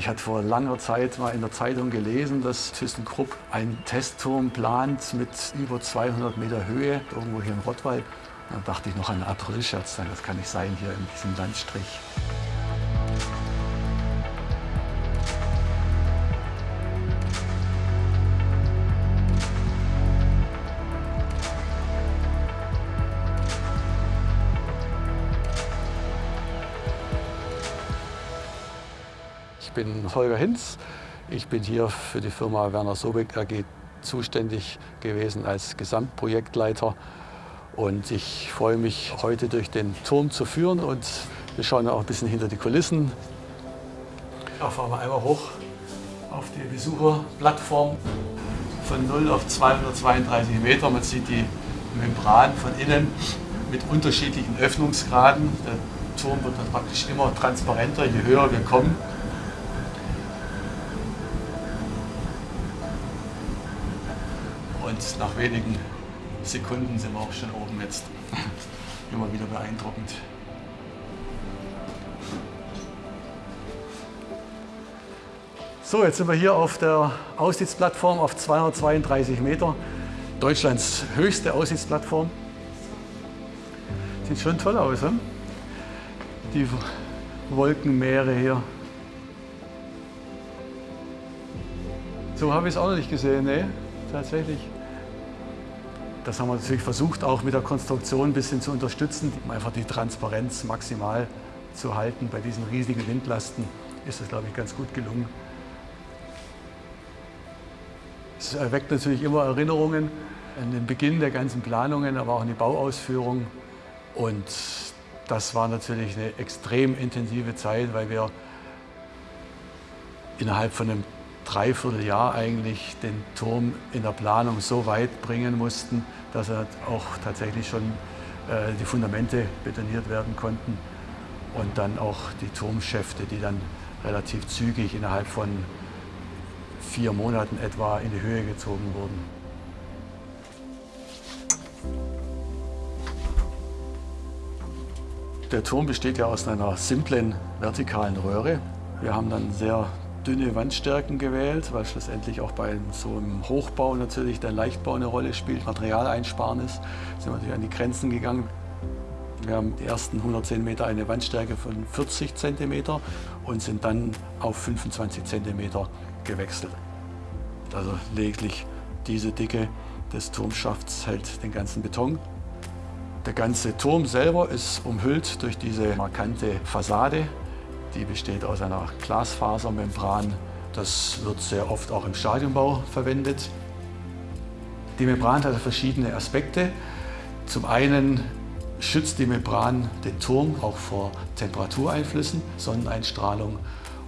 Ich hatte vor langer Zeit mal in der Zeitung gelesen, dass ThyssenKrupp einen Testturm plant mit über 200 Meter Höhe, irgendwo hier im Rottweil. Dann dachte ich noch an Aprilscherz, das kann nicht sein hier in diesem Landstrich. Ich bin Holger Hinz. Ich bin hier für die Firma Werner Sobeck AG zuständig gewesen als Gesamtprojektleiter. Und ich freue mich, heute durch den Turm zu führen. Und wir schauen auch ein bisschen hinter die Kulissen. Da fahren wir einmal hoch auf die Besucherplattform von 0 auf 232 Meter. Man sieht die Membran von innen mit unterschiedlichen Öffnungsgraden. Der Turm wird dann praktisch immer transparenter, je höher wir kommen. Und nach wenigen Sekunden sind wir auch schon oben jetzt. Immer wieder beeindruckend. So, jetzt sind wir hier auf der Aussichtsplattform auf 232 Meter. Deutschlands höchste Aussichtsplattform. Sieht schon toll aus, hm? die Wolkenmeere hier. So habe ich es auch noch nicht gesehen, ne? tatsächlich. Das haben wir natürlich versucht, auch mit der Konstruktion ein bisschen zu unterstützen, um einfach die Transparenz maximal zu halten. Bei diesen riesigen Windlasten ist das, glaube ich, ganz gut gelungen. Es erweckt natürlich immer Erinnerungen an den Beginn der ganzen Planungen, aber auch an die Bauausführung. Und das war natürlich eine extrem intensive Zeit, weil wir innerhalb von einem Dreivierteljahr eigentlich den Turm in der Planung so weit bringen mussten, dass er auch tatsächlich schon äh, die Fundamente betoniert werden konnten und dann auch die Turmschäfte, die dann relativ zügig innerhalb von vier Monaten etwa in die Höhe gezogen wurden. Der Turm besteht ja aus einer simplen vertikalen Röhre. Wir haben dann sehr dünne Wandstärken gewählt, weil schlussendlich auch bei so einem Hochbau natürlich der Leichtbau eine Rolle spielt, Materialeinsparnis. Sind wir natürlich an die Grenzen gegangen. Wir haben die ersten 110 Meter eine Wandstärke von 40 cm und sind dann auf 25 cm gewechselt. Also lediglich diese Dicke des Turmschafts hält den ganzen Beton. Der ganze Turm selber ist umhüllt durch diese markante Fassade, die besteht aus einer Glasfasermembran. Das wird sehr oft auch im Stadionbau verwendet. Die Membran hat verschiedene Aspekte. Zum einen schützt die Membran den Turm auch vor Temperatureinflüssen, Sonneneinstrahlung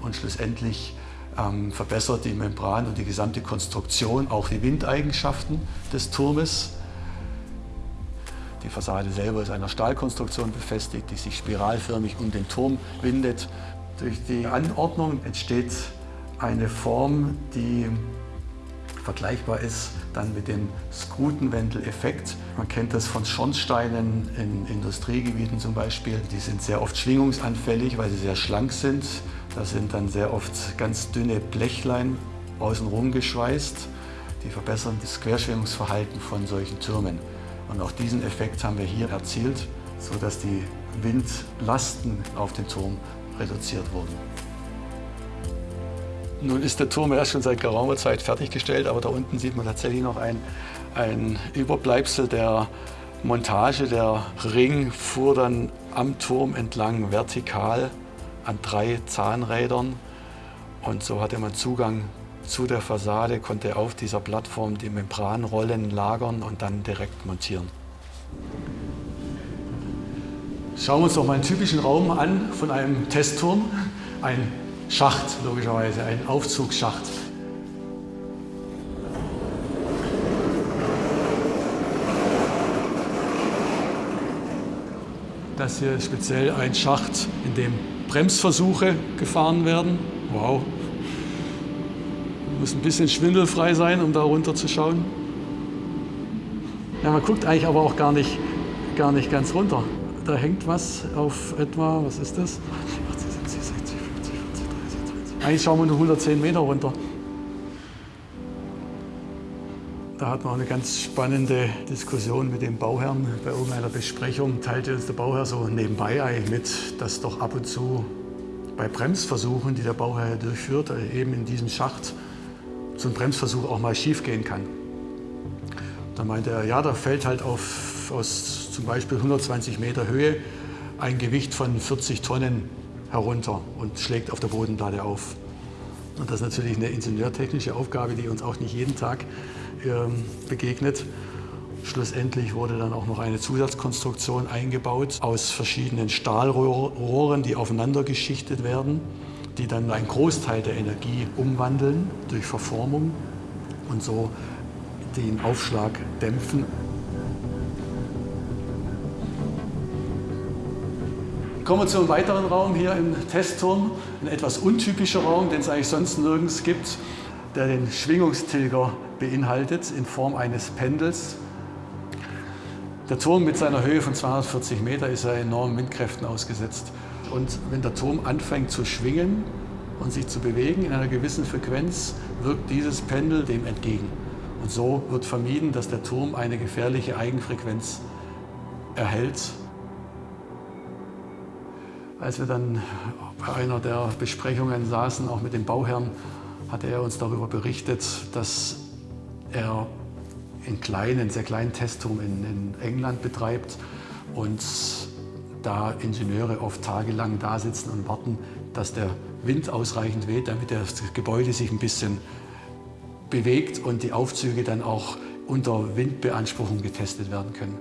und schlussendlich ähm, verbessert die Membran und die gesamte Konstruktion auch die Windeigenschaften des Turmes. Die Fassade selber ist einer Stahlkonstruktion befestigt, die sich spiralförmig um den Turm windet. Durch die Anordnung entsteht eine Form, die vergleichbar ist dann mit dem Skrutenwendeleffekt. Man kennt das von Schornsteinen in Industriegebieten zum Beispiel. Die sind sehr oft schwingungsanfällig, weil sie sehr schlank sind. Da sind dann sehr oft ganz dünne Blechlein außenrum geschweißt. Die verbessern das Querschwingungsverhalten von solchen Türmen. Und auch diesen Effekt haben wir hier erzielt, sodass die Windlasten auf den Turm reduziert wurden. Nun ist der Turm erst schon seit geraumer Zeit fertiggestellt, aber da unten sieht man tatsächlich noch ein, ein Überbleibsel der Montage. Der Ring fuhr dann am Turm entlang vertikal an drei Zahnrädern und so hatte man Zugang zu der Fassade, konnte auf dieser Plattform die Membranrollen lagern und dann direkt montieren. Schauen wir uns doch mal einen typischen Raum an von einem Testturm. Ein Schacht, logischerweise, ein Aufzugsschacht. Das hier ist speziell ein Schacht, in dem Bremsversuche gefahren werden. Wow, muss ein bisschen schwindelfrei sein, um da runter zu schauen. Ja, man guckt eigentlich aber auch gar nicht, gar nicht ganz runter. Da hängt was auf etwa, was ist das? 40, 60, 70, 50, 30, 20. Eigentlich schauen wir nur 110 Meter runter. Da hatten wir eine ganz spannende Diskussion mit dem Bauherrn. Bei irgendeiner Besprechung teilte uns der Bauherr so nebenbei mit, dass doch ab und zu bei Bremsversuchen, die der Bauherr durchführt, eben in diesem Schacht so ein Bremsversuch auch mal schief gehen kann. Da meinte er, ja, da fällt halt auf, aus zum Beispiel 120 Meter Höhe ein Gewicht von 40 Tonnen herunter und schlägt auf der Bodenplatte auf. Und das ist natürlich eine ingenieurtechnische Aufgabe, die uns auch nicht jeden Tag ähm, begegnet. Schlussendlich wurde dann auch noch eine Zusatzkonstruktion eingebaut aus verschiedenen Stahlrohren, die aufeinander geschichtet werden, die dann einen Großteil der Energie umwandeln durch Verformung und so den Aufschlag dämpfen. Kommen wir zu einem weiteren Raum hier im Testturm. Ein etwas untypischer Raum, den es eigentlich sonst nirgends gibt, der den Schwingungstilger beinhaltet in Form eines Pendels. Der Turm mit seiner Höhe von 240 Meter ist ja enormen Windkräften ausgesetzt. Und wenn der Turm anfängt zu schwingen und sich zu bewegen in einer gewissen Frequenz, wirkt dieses Pendel dem entgegen. Und so wird vermieden, dass der Turm eine gefährliche Eigenfrequenz erhält als wir dann bei einer der Besprechungen saßen, auch mit dem Bauherrn, hatte er uns darüber berichtet, dass er einen kleinen, sehr kleinen Testturm in, in England betreibt und da Ingenieure oft tagelang da sitzen und warten, dass der Wind ausreichend weht, damit das Gebäude sich ein bisschen bewegt und die Aufzüge dann auch unter Windbeanspruchung getestet werden können.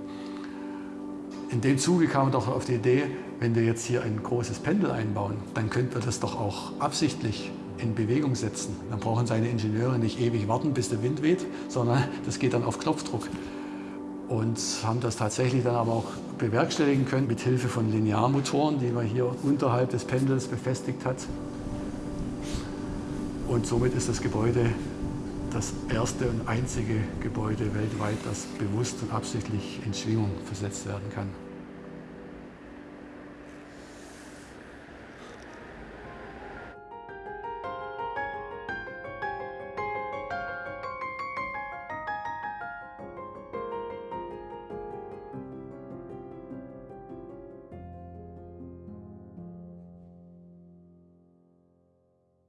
In dem Zuge kam er doch auf die Idee, wenn wir jetzt hier ein großes Pendel einbauen, dann könnten wir das doch auch absichtlich in Bewegung setzen. Dann brauchen seine Ingenieure nicht ewig warten, bis der Wind weht, sondern das geht dann auf Knopfdruck. Und haben das tatsächlich dann aber auch bewerkstelligen können mit Hilfe von Linearmotoren, die man hier unterhalb des Pendels befestigt hat. Und somit ist das Gebäude das erste und einzige Gebäude weltweit, das bewusst und absichtlich in Schwingung versetzt werden kann.